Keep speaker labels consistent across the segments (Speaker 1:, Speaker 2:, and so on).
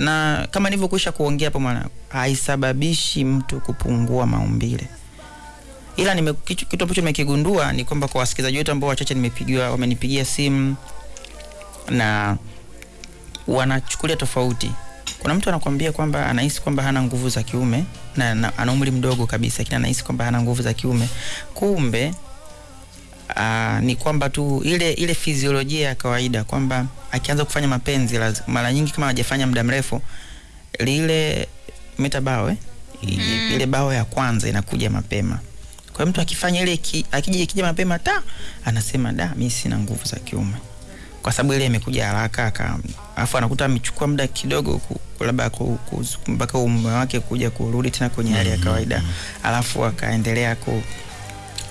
Speaker 1: na kama nilivyokwisha kuongea hapo mwana haisababishi mtu kupungua maumbile. Ila nime, kitu, ambacho nimekigundua ni kwamba kwa wasikilizaji wetu ambao wachache nimepigiwa wamenipigia simu na wanachukulia tofauti. Kuna mtu anakuambia kwamba anahisi kwamba hana nguvu za kiume na, na ana umri mdogo kabisa lakini anahisi kwamba hana nguvu za kiume. Kumbe aa, ni kwamba tu ile ile fiziolojia ya kawaida kwamba akianza kufanya mapenzi laz- mara nyingi kama hajafanya muda mrefu lile meta bao eh? mm. ile bao ya kwanza inakuja mapema kwa mtu akifanya ile ki- akija ikija mapema ta anasema da mimi sina nguvu za kiume kwa sababu ile imekuja haraka aka alafu anakuta amechukua muda kidogo labda mpaka umume wake kuja kurudi tena kwenye hali ya kawaida alafu akaendelea ku,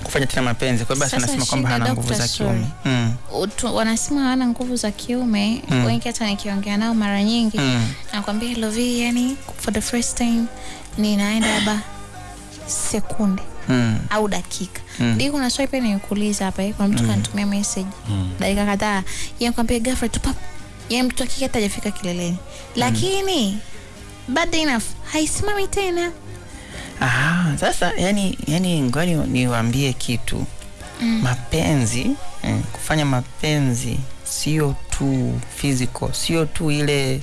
Speaker 1: kufanya tena mapenzi kwa hiyo basi anasema kwamba hana nguvu za kiume mm.
Speaker 2: Utu- wanasema hawana nguvu za kiume
Speaker 1: Mm.
Speaker 2: wengi hata nikiongea nao mara nyingi
Speaker 1: Mm.
Speaker 2: nakwambia lovi yani for the first time ninaenda labda sekunde
Speaker 1: Mm.
Speaker 2: au dakika
Speaker 1: Mm.
Speaker 2: Dii kuna swali pia nikuuliza hapa eh, kuna mtu kanitumia message dakika kadhaa yeye kwambia ghafla tu pap yeye mtu akikata hata hajafika kileleni lakini bad enough haisimami tena
Speaker 1: Aha, sasa yani yani ngoni niwaambie kitu. Mm. mapenzi mm, kufanya mapenzi sio tu physical sio tu ile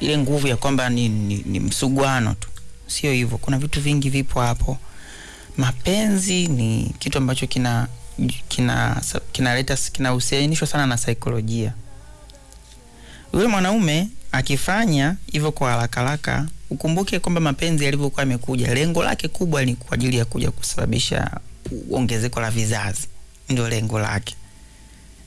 Speaker 1: ile nguvu ya kwamba ni, ni, ni msuguano tu. Sio hivyo kuna vitu vingi vipo hapo. Mapenzi ni kitu ambacho kina kina kinaleta kinahusianishwa sana na saikolojia. Yule mwanaume akifanya hivyo kwa haraka haraka ukumbuke kwamba mapenzi yalivyokuwa yamekuja lengo lake kubwa ni kwa ajili ya kuja kusababisha ongezeko la vizazi. Ndio lengo lake.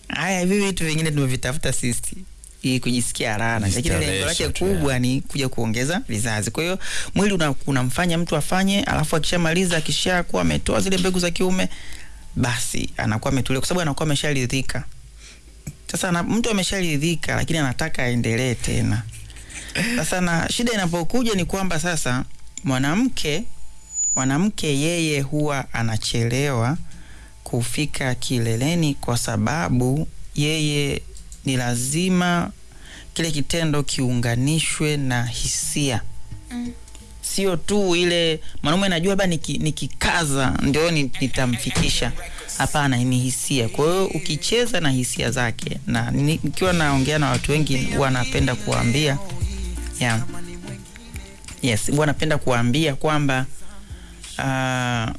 Speaker 1: Haya hivi vitu vingine tumevitafuta sisi ili kujisikia raha lakini lengo lake kubwa ni kuja kuongeza vizazi. Kwa hiyo mwili una- unamfanya mtu afanye alafu akishamaliza akishakuwa ametoa zile mbegu za kiume basi anakuwa ametulia kwa sababu anakuwa amesharidhika sasa mtu amesharidhika lakini anataka aendelee tena. Sasa na shida inapokuja ni kwamba sasa mwanamke mwanamke yeye huwa anachelewa kufika kileleni kwa sababu yeye ni lazima kile kitendo kiunganishwe na hisia sio tu ile mwanaume najua labda nikikaza niki- ndio ni- nitamfikisha hapana ni hisia kwa hiyo ukicheza na hisia zake na ni- nikiwa naongea na watu wengi huwa napenda kuwaambia yeah. yes huwa napenda kuwaambia kwamba uh,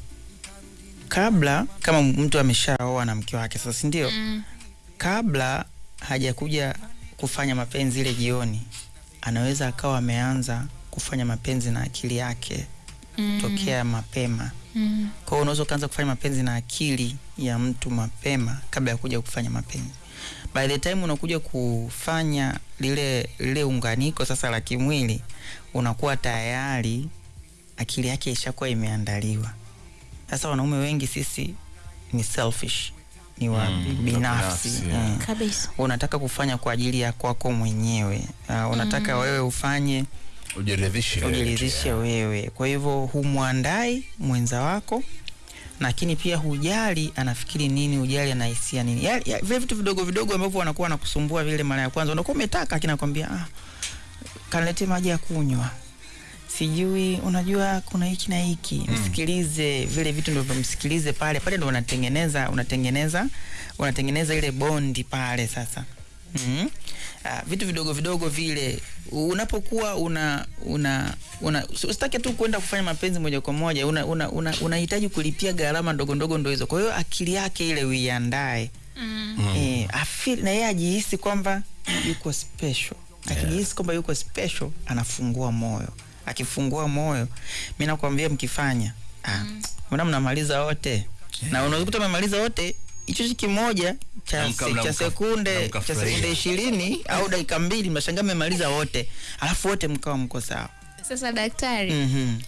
Speaker 1: kabla kama mtu ameshaoa na mke wake sasa sindio
Speaker 2: mm.
Speaker 1: kabla hajakuja kufanya mapenzi ile jioni anaweza akawa ameanza kufanya mapenzi na akili yake
Speaker 2: Mm.
Speaker 1: tokea mapema
Speaker 2: Mm.
Speaker 1: kwa hiyo unaweza ukaanza kufanya mapenzi na akili ya mtu mapema kabla ya kuja kufanya mapenzi by the time unakuja kufanya lile lile unganiko sasa la kimwili unakuwa tayari akili yake ishakuwa imeandaliwa sasa wanaume wengi sisi ni selfish ni wa
Speaker 3: Mm,
Speaker 1: binafsi
Speaker 3: yeah.
Speaker 1: mm. unataka kufanya kwa ajili ya kwako mwenyewe uh, unataka mm. wewe ufanye
Speaker 3: ujiridhishe wewe.
Speaker 1: Ujiridhishe wewe. Kwa hivyo humwandai mwenza wako lakini pia hujali anafikiri nini hujali anahisia nini. Vile vitu vidogo vidogo ambavyo wanakuwa wanakusumbua vile mara ya kwanza. Unakuwa umetaka lakini nakwambia ah, kanilete maji ya kunywa. Sijui unajua kuna hiki na hiki.
Speaker 3: Mm.
Speaker 1: msikilize vile vitu ndio vimsikilize pale. Pale ndo unatengeneza unatengeneza unatengeneza ile bondi pale sasa mm Uh, vitu vidogo vidogo vile unapokuwa una una una usitake tu kwenda kufanya mapenzi moja kwa moja unahitaji una, una, una kulipia gharama ndogo ndogo ndo hizo kwa hiyo akili yake ile uiandae
Speaker 2: mm.
Speaker 3: Mm.
Speaker 1: eh, afeel na yeye ajihisi kwamba yuko special akijihisi kwamba yuko special anafungua moyo akifungua moyo mi nakwambia mkifanya ah, mm. mnamaliza wote yeah. na unaweza kuta mmemaliza wote hicho hichi kimoja cha, cha sekunde cha sekunde ishirini au dakika mbili mnashangaa mmemaliza wote. Alafu wote mkawa mko sawa.
Speaker 2: Sasa daktari
Speaker 1: mm-hmm.